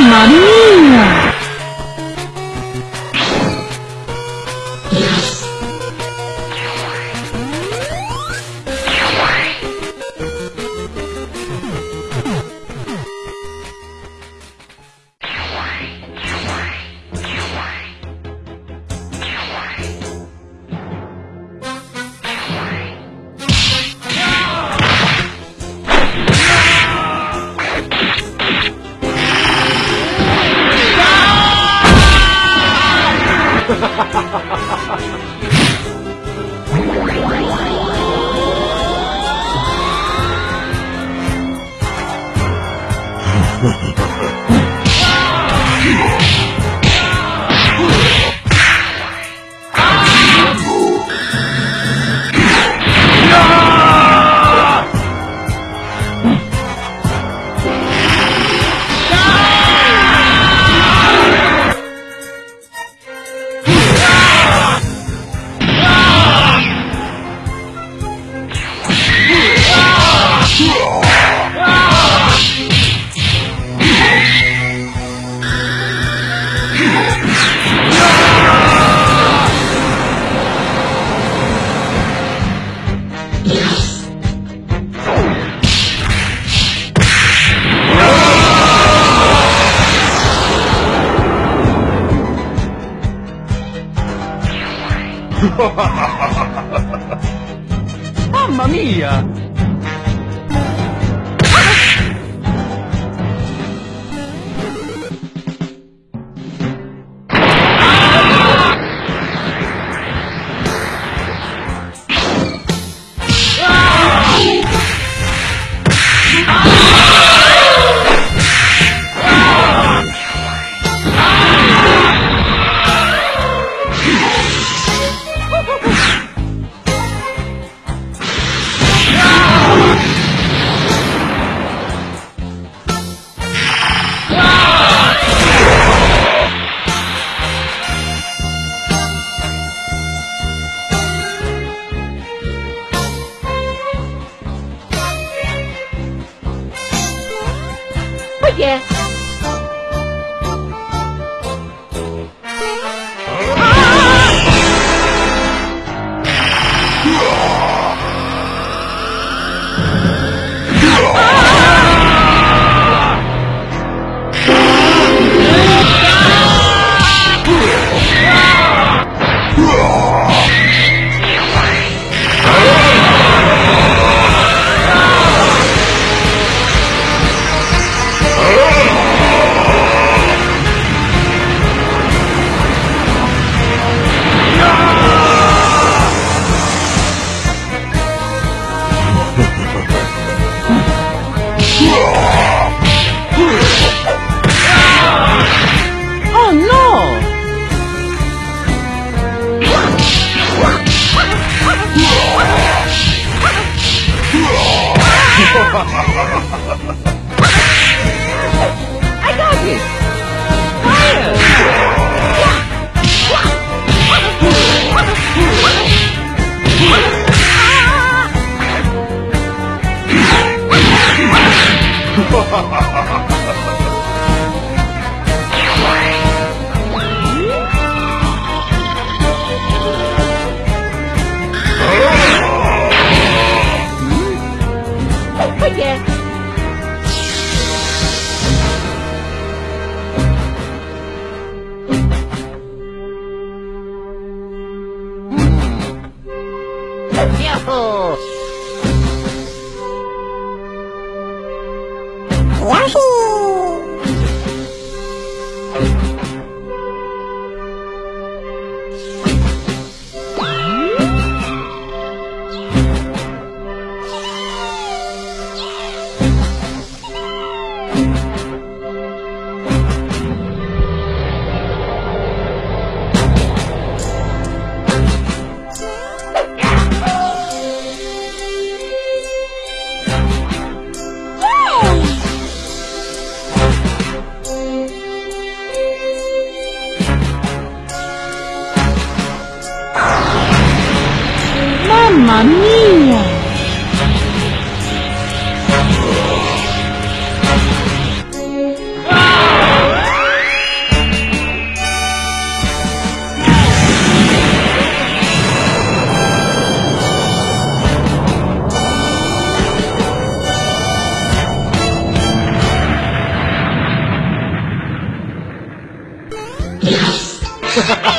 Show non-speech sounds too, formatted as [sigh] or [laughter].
mami. 为 [laughs] 你 [laughs] Mamma mia! Yeah. I got it! Coragem! 妈咪呀！啊！哈哈！